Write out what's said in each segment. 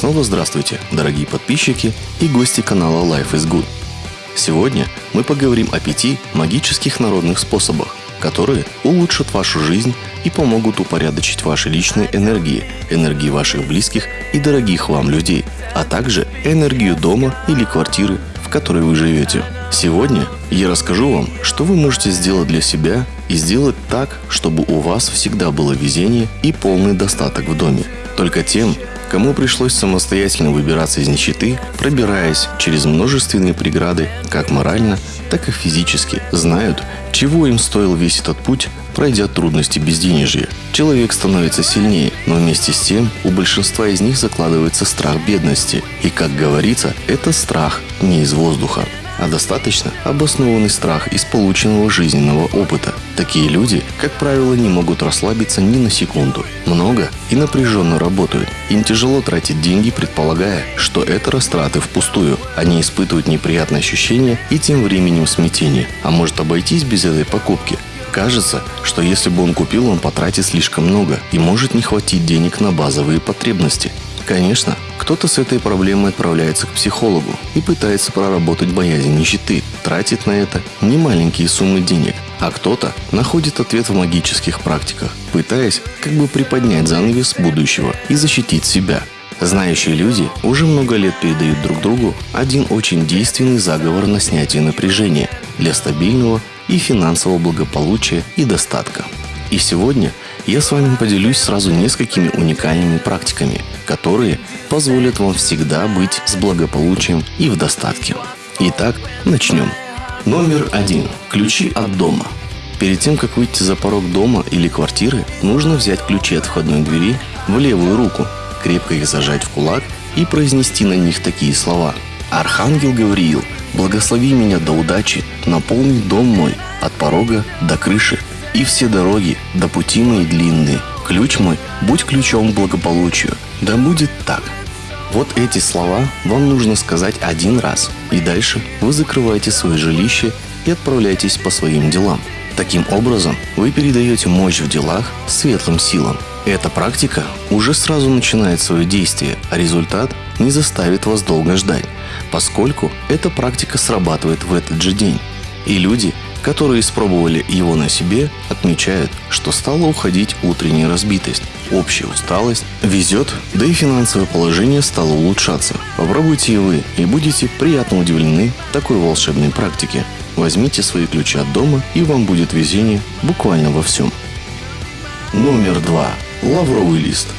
снова здравствуйте, дорогие подписчики и гости канала Life is Good. Сегодня мы поговорим о пяти магических народных способах, которые улучшат вашу жизнь и помогут упорядочить ваши личные энергии, энергии ваших близких и дорогих вам людей, а также энергию дома или квартиры, в которой вы живете. Сегодня я расскажу вам, что вы можете сделать для себя и сделать так, чтобы у вас всегда было везение и полный достаток в доме. Только тем, кому пришлось самостоятельно выбираться из нищеты, пробираясь через множественные преграды, как морально, так и физически, знают, чего им стоил весь этот путь, пройдя трудности безденежья. Человек становится сильнее, но вместе с тем у большинства из них закладывается страх бедности. И, как говорится, это страх не из воздуха а достаточно обоснованный страх из полученного жизненного опыта. Такие люди, как правило, не могут расслабиться ни на секунду. Много и напряженно работают. Им тяжело тратить деньги, предполагая, что это растраты впустую. Они испытывают неприятные ощущения и тем временем смятение. А может обойтись без этой покупки? Кажется, что если бы он купил, он потратит слишком много и может не хватить денег на базовые потребности. Конечно, кто-то с этой проблемой отправляется к психологу и пытается проработать боязнь нищеты, тратит на это немаленькие суммы денег, а кто-то находит ответ в магических практиках, пытаясь как бы приподнять занавес будущего и защитить себя. Знающие люди уже много лет передают друг другу один очень действенный заговор на снятие напряжения для стабильного и финансового благополучия и достатка. И сегодня я с вами поделюсь сразу несколькими уникальными практиками, которые позволят вам всегда быть с благополучием и в достатке. Итак, начнем. Номер один. Ключи от дома. Перед тем, как выйти за порог дома или квартиры, нужно взять ключи от входной двери в левую руку, крепко их зажать в кулак и произнести на них такие слова. «Архангел Гавриил, благослови меня до удачи, наполни дом мой от порога до крыши, и все дороги до пути мои длинные. Ключ мой, будь ключом к благополучию. Да будет так. Вот эти слова вам нужно сказать один раз, и дальше вы закрываете свое жилище и отправляетесь по своим делам. Таким образом, вы передаете мощь в делах светлым силам. Эта практика уже сразу начинает свое действие, а результат не заставит вас долго ждать, поскольку эта практика срабатывает в этот же день. И люди, которые испробовали его на себе, отмечают, что стала уходить утренняя разбитость, общая усталость, везет, да и финансовое положение стало улучшаться. Попробуйте и вы, и будете приятно удивлены такой волшебной практике. Возьмите свои ключи от дома, и вам будет везение буквально во всем. Номер два. Лавровый лист –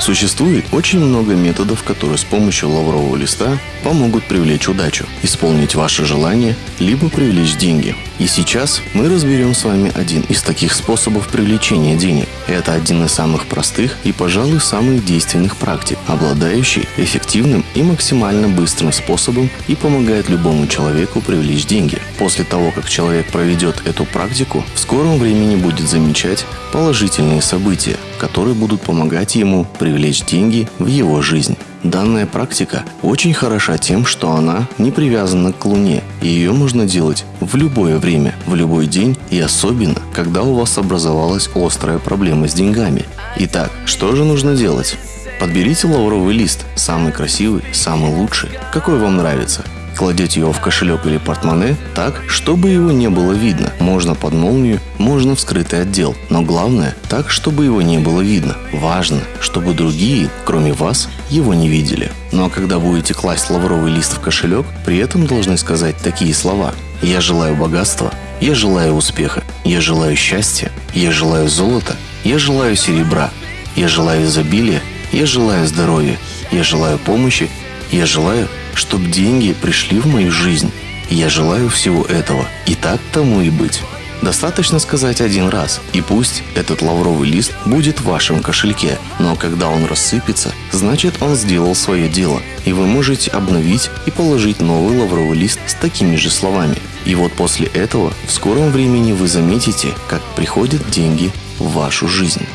Существует очень много методов, которые с помощью лаврового листа помогут привлечь удачу, исполнить ваше желание, либо привлечь деньги. И сейчас мы разберем с вами один из таких способов привлечения денег. Это один из самых простых и, пожалуй, самых действенных практик, обладающий эффективным и максимально быстрым способом и помогает любому человеку привлечь деньги. После того, как человек проведет эту практику, в скором времени будет замечать положительные события, которые будут помогать ему привлечь деньги в его жизнь. Данная практика очень хороша тем, что она не привязана к Луне, и ее можно делать в любое время, в любой день и особенно, когда у вас образовалась острая проблема с деньгами. Итак, что же нужно делать? Подберите лавровый лист, самый красивый, самый лучший, какой вам нравится, Кладете его в кошелек или портмоне так, чтобы его не было видно. Можно под молнию, можно в скрытый отдел. Но главное, так, чтобы его не было видно. Важно, чтобы другие, кроме вас, его не видели. Ну а когда будете класть лавровый лист в кошелек, при этом должны сказать такие слова. Я желаю богатства, я желаю успеха, я желаю счастья, я желаю золота, я желаю серебра, я желаю изобилия, я желаю здоровья, я желаю помощи, я желаю чтобы деньги пришли в мою жизнь. Я желаю всего этого. И так тому и быть. Достаточно сказать один раз, и пусть этот лавровый лист будет в вашем кошельке, но когда он рассыпется, значит он сделал свое дело, и вы можете обновить и положить новый лавровый лист с такими же словами. И вот после этого в скором времени вы заметите, как приходят деньги в вашу жизнь.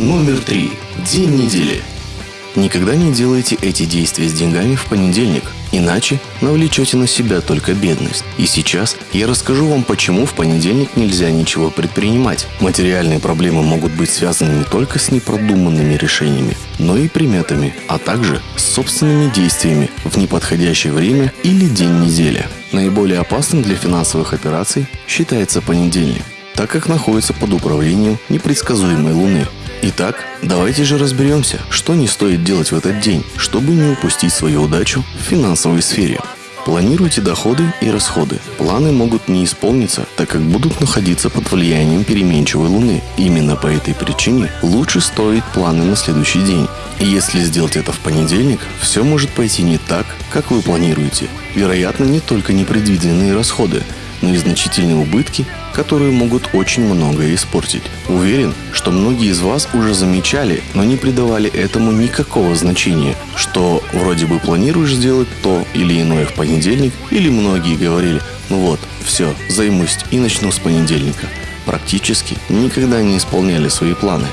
Номер три. День недели. Никогда не делайте эти действия с деньгами в понедельник, Иначе навлечете на себя только бедность. И сейчас я расскажу вам, почему в понедельник нельзя ничего предпринимать. Материальные проблемы могут быть связаны не только с непродуманными решениями, но и приметами, а также с собственными действиями в неподходящее время или день недели. Наиболее опасным для финансовых операций считается понедельник, так как находится под управлением непредсказуемой Луны. Итак, давайте же разберемся, что не стоит делать в этот день, чтобы не упустить свою удачу в финансовой сфере. Планируйте доходы и расходы. Планы могут не исполниться, так как будут находиться под влиянием переменчивой Луны. Именно по этой причине лучше строить планы на следующий день. И если сделать это в понедельник, все может пойти не так, как вы планируете. Вероятно, не только непредвиденные расходы, но и значительные убытки, которые могут очень многое испортить. Уверен, что многие из вас уже замечали, но не придавали этому никакого значения, что вроде бы планируешь сделать то или иное в понедельник, или многие говорили, ну вот, все, займусь и начну с понедельника. Практически никогда не исполняли свои планы.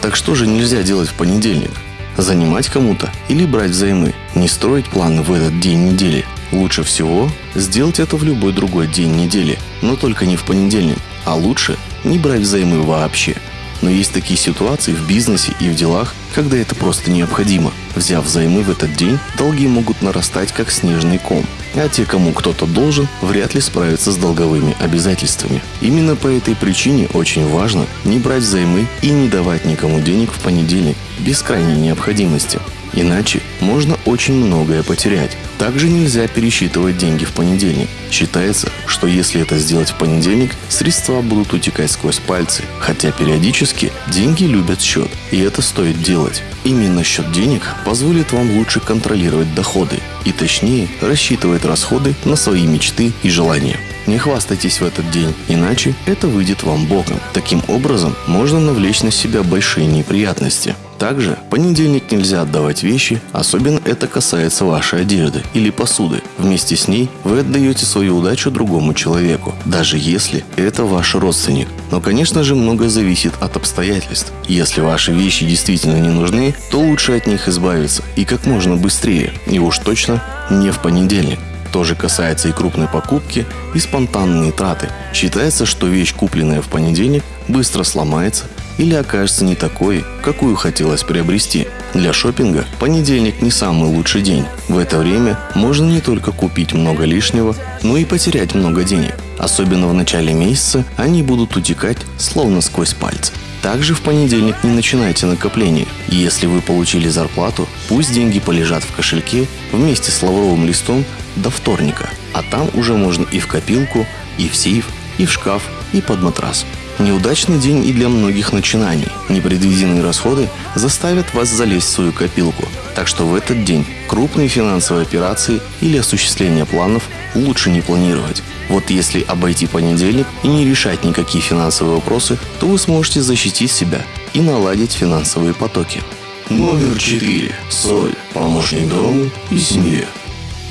Так что же нельзя делать в понедельник? Занимать кому-то или брать взаймы, не строить планы в этот день недели, Лучше всего сделать это в любой другой день недели, но только не в понедельник, а лучше не брать взаймы вообще. Но есть такие ситуации в бизнесе и в делах, когда это просто необходимо. Взяв взаймы в этот день, долги могут нарастать как снежный ком, а те, кому кто-то должен, вряд ли справятся с долговыми обязательствами. Именно по этой причине очень важно не брать взаймы и не давать никому денег в понедельник без крайней необходимости. Иначе можно очень многое потерять. Также нельзя пересчитывать деньги в понедельник. Считается, что если это сделать в понедельник, средства будут утекать сквозь пальцы, хотя периодически деньги любят счет, и это стоит делать. Именно счет денег позволит вам лучше контролировать доходы и точнее рассчитывать расходы на свои мечты и желания. Не хвастайтесь в этот день, иначе это выйдет вам боком. Таким образом, можно навлечь на себя большие неприятности. Также понедельник нельзя отдавать вещи, особенно это касается вашей одежды или посуды. Вместе с ней вы отдаете свою удачу другому человеку, даже если это ваш родственник. Но, конечно же, многое зависит от обстоятельств. Если ваши вещи действительно не нужны, то лучше от них избавиться и как можно быстрее, и уж точно не в понедельник тоже касается и крупной покупки, и спонтанные траты. Считается, что вещь, купленная в понедельник, быстро сломается или окажется не такой, какую хотелось приобрести. Для шопинга понедельник не самый лучший день. В это время можно не только купить много лишнего, но и потерять много денег. Особенно в начале месяца они будут утекать словно сквозь пальцы. Также в понедельник не начинайте накопление. Если вы получили зарплату, пусть деньги полежат в кошельке вместе с лавровым листом до вторника. А там уже можно и в копилку, и в сейф, и в шкаф, и под матрас. Неудачный день и для многих начинаний. Непредвиденные расходы заставят вас залезть в свою копилку. Так что в этот день крупные финансовые операции или осуществление планов лучше не планировать. Вот если обойти понедельник и не решать никакие финансовые вопросы, то вы сможете защитить себя и наладить финансовые потоки. Номер 4. Соль. Помощник дому и семье.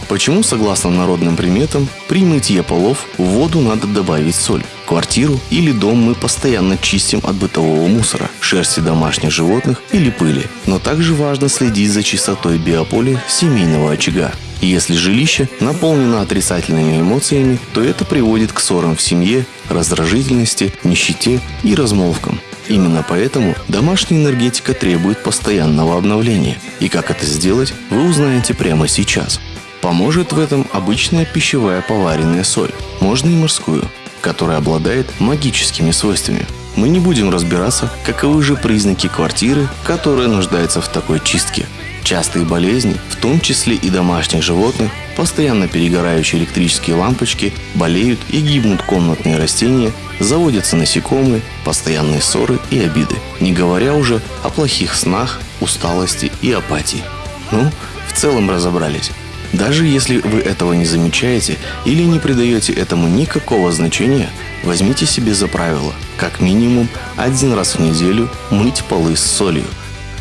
Почему, согласно народным приметам, при мытье полов в воду надо добавить соль? Квартиру или дом мы постоянно чистим от бытового мусора, шерсти домашних животных или пыли. Но также важно следить за чистотой биополя семейного очага. Если жилище наполнено отрицательными эмоциями, то это приводит к ссорам в семье, раздражительности, нищете и размолвкам. Именно поэтому домашняя энергетика требует постоянного обновления. И как это сделать, вы узнаете прямо сейчас. Поможет в этом обычная пищевая поваренная соль, можно и морскую, которая обладает магическими свойствами. Мы не будем разбираться, каковы же признаки квартиры, которая нуждается в такой чистке. Частые болезни, в том числе и домашних животных, постоянно перегорающие электрические лампочки, болеют и гибнут комнатные растения, заводятся насекомые, постоянные ссоры и обиды. Не говоря уже о плохих снах, усталости и апатии. Ну, в целом разобрались. Даже если вы этого не замечаете или не придаете этому никакого значения, возьмите себе за правило, как минимум один раз в неделю мыть полы с солью.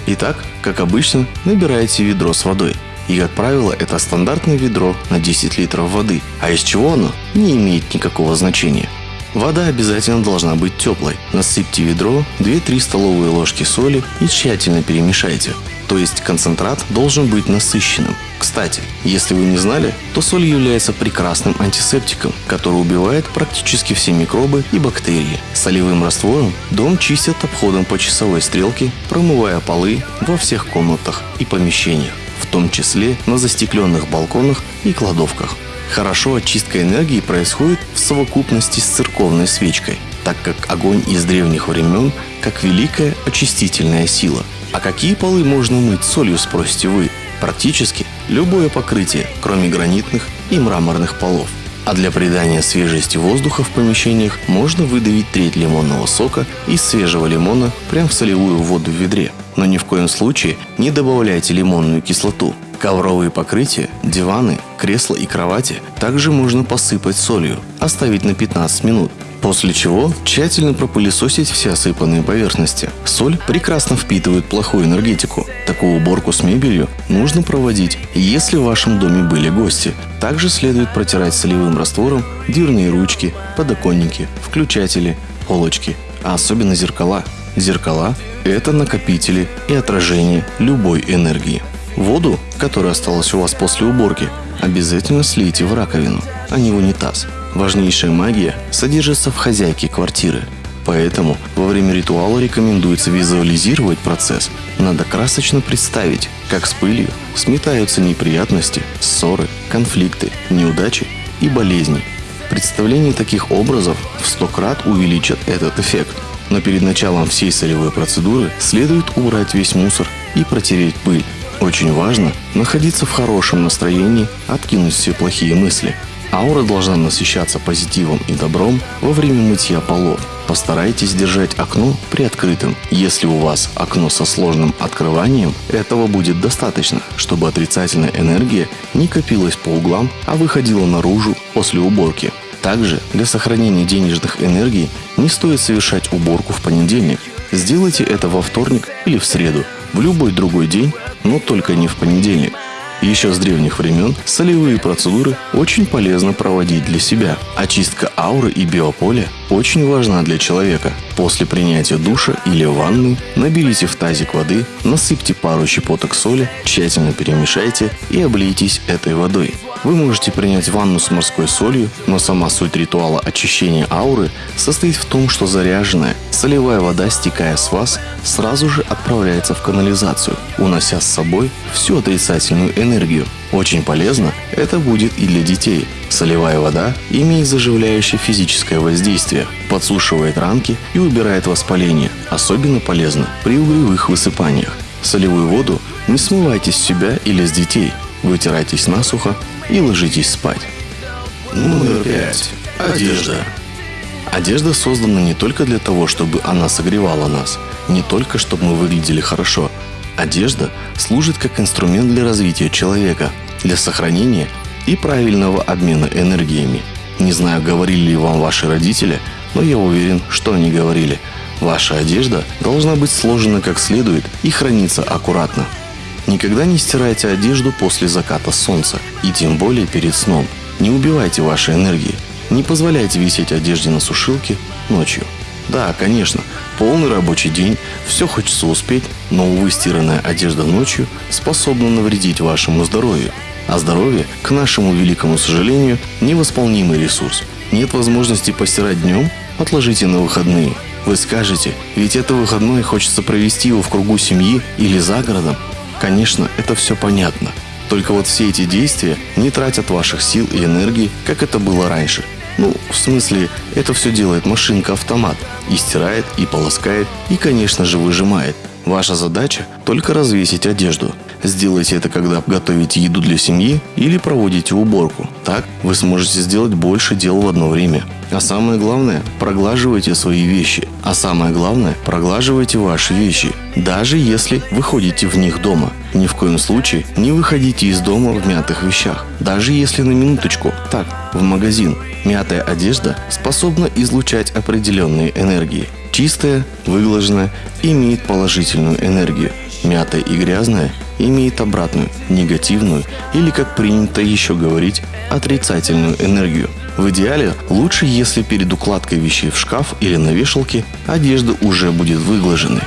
Итак, как обычно, набираете ведро с водой. И, как правило, это стандартное ведро на 10 литров воды. А из чего оно, не имеет никакого значения. Вода обязательно должна быть теплой. Насыпьте ведро 2-3 столовые ложки соли и тщательно перемешайте. То есть концентрат должен быть насыщенным. Кстати, если вы не знали, то соль является прекрасным антисептиком, который убивает практически все микробы и бактерии. Солевым раствором дом чистят обходом по часовой стрелке, промывая полы во всех комнатах и помещениях, в том числе на застекленных балконах и кладовках. Хорошо очистка энергии происходит в совокупности с церковной свечкой, так как огонь из древних времен как великая очистительная сила. А какие полы можно мыть солью, спросите вы? Практически любое покрытие, кроме гранитных и мраморных полов. А для придания свежести воздуха в помещениях можно выдавить треть лимонного сока из свежего лимона прямо в солевую воду в ведре. Но ни в коем случае не добавляйте лимонную кислоту. Ковровые покрытия, диваны, кресла и кровати также можно посыпать солью, оставить на 15 минут, После чего тщательно пропылесосить все осыпанные поверхности. Соль прекрасно впитывает плохую энергетику. Такую уборку с мебелью нужно проводить, если в вашем доме были гости. Также следует протирать солевым раствором дверные ручки, подоконники, включатели, полочки, а особенно зеркала. Зеркала – это накопители и отражение любой энергии. Воду, которая осталась у вас после уборки, обязательно слейте в раковину, а не в унитаз – Важнейшая магия содержится в хозяйке квартиры. Поэтому во время ритуала рекомендуется визуализировать процесс. Надо красочно представить, как с пылью сметаются неприятности, ссоры, конфликты, неудачи и болезни. Представление таких образов в сто крат увеличат этот эффект. Но перед началом всей солевой процедуры следует убрать весь мусор и протереть пыль. Очень важно находиться в хорошем настроении, откинуть все плохие мысли – Аура должна насыщаться позитивом и добром во время мытья полов. Постарайтесь держать окно приоткрытым. Если у вас окно со сложным открыванием, этого будет достаточно, чтобы отрицательная энергия не копилась по углам, а выходила наружу после уборки. Также для сохранения денежных энергий не стоит совершать уборку в понедельник. Сделайте это во вторник или в среду, в любой другой день, но только не в понедельник. Еще с древних времен солевые процедуры очень полезно проводить для себя. Очистка ауры и биополя очень важна для человека. После принятия душа или ванны наберите в тазик воды, насыпьте пару щепоток соли, тщательно перемешайте и облейтесь этой водой. Вы можете принять ванну с морской солью, но сама суть ритуала очищения ауры состоит в том, что заряженная солевая вода, стекая с вас, сразу же отправляется в канализацию, унося с собой всю отрицательную энергию. Очень полезно это будет и для детей. Солевая вода имеет заживляющее физическое воздействие, подсушивает ранки и убирает воспаление. Особенно полезно при угревых высыпаниях. Солевую воду не смывайте с себя или с детей. Вытирайтесь насухо и ложитесь спать. Номер пять. Одежда. Одежда создана не только для того, чтобы она согревала нас, не только чтобы мы выглядели хорошо. Одежда служит как инструмент для развития человека, для сохранения и правильного обмена энергиями. Не знаю, говорили ли вам ваши родители, но я уверен, что они говорили. Ваша одежда должна быть сложена как следует и храниться аккуратно. Никогда не стирайте одежду после заката солнца, и тем более перед сном. Не убивайте ваши энергии. Не позволяйте висеть одежде на сушилке ночью. Да, конечно, полный рабочий день, все хочется успеть, но, увы, стиранная одежда ночью способна навредить вашему здоровью. А здоровье, к нашему великому сожалению, невосполнимый ресурс. Нет возможности постирать днем? Отложите на выходные. Вы скажете, ведь это выходной хочется провести его в кругу семьи или за городом. Конечно, это все понятно. Только вот все эти действия не тратят ваших сил и энергии, как это было раньше. Ну, в смысле, это все делает машинка-автомат. И стирает, и полоскает, и, конечно же, выжимает. Ваша задача – только развесить одежду. Сделайте это, когда готовите еду для семьи или проводите уборку. Так вы сможете сделать больше дел в одно время. А самое главное – проглаживайте свои вещи. А самое главное – проглаживайте ваши вещи. Даже если вы ходите в них дома. Ни в коем случае не выходите из дома в мятых вещах. Даже если на минуточку, так, в магазин. Мятая одежда способна излучать определенные энергии. Чистая, выглаженная, имеет положительную энергию. Мятая и грязная имеет обратную, негативную или, как принято еще говорить, отрицательную энергию. В идеале лучше, если перед укладкой вещей в шкаф или на вешалке одежда уже будет выглаженной.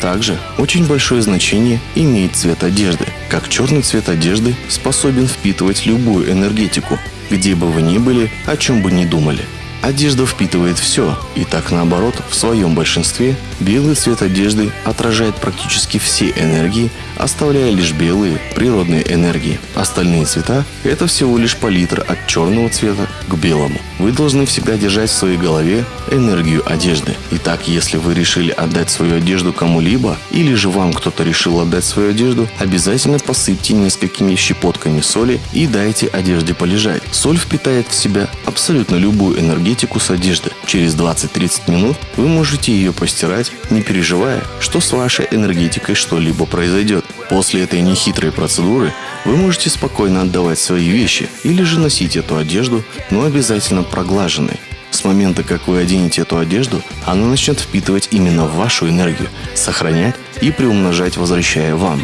Также очень большое значение имеет цвет одежды. Как черный цвет одежды способен впитывать любую энергетику, где бы вы ни были, о чем бы ни думали – Одежда впитывает все, и так наоборот, в своем большинстве белый цвет одежды отражает практически все энергии, оставляя лишь белые природные энергии. Остальные цвета – это всего лишь палитра от черного цвета к белому. Вы должны всегда держать в своей голове энергию одежды. Итак, если вы решили отдать свою одежду кому-либо, или же вам кто-то решил отдать свою одежду, обязательно посыпьте несколькими щепотками соли и дайте одежде полежать. Соль впитает в себя абсолютно любую энергетику с одежды. Через 20-30 минут вы можете ее постирать, не переживая, что с вашей энергетикой что-либо произойдет. После этой нехитрой процедуры вы можете спокойно отдавать свои вещи или же носить эту одежду, но обязательно проглаженной. С момента, как вы оденете эту одежду, она начнет впитывать именно вашу энергию, сохранять и приумножать, возвращая вам.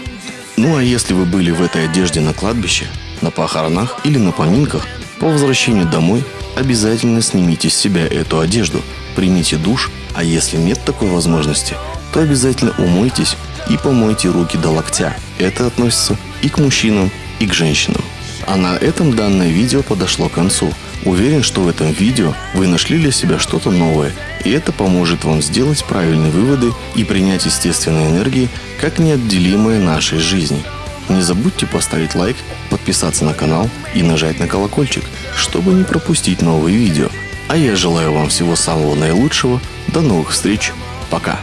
Ну а если вы были в этой одежде на кладбище, на похоронах или на поминках, по возвращению домой обязательно снимите с себя эту одежду, примите душ, а если нет такой возможности, то обязательно умойтесь и помойте руки до локтя. Это относится и к мужчинам, и к женщинам. А на этом данное видео подошло к концу. Уверен, что в этом видео вы нашли для себя что-то новое, и это поможет вам сделать правильные выводы и принять естественные энергии как неотделимые нашей жизни. Не забудьте поставить лайк, подписаться на канал и нажать на колокольчик, чтобы не пропустить новые видео. А я желаю вам всего самого наилучшего. До новых встреч. Пока.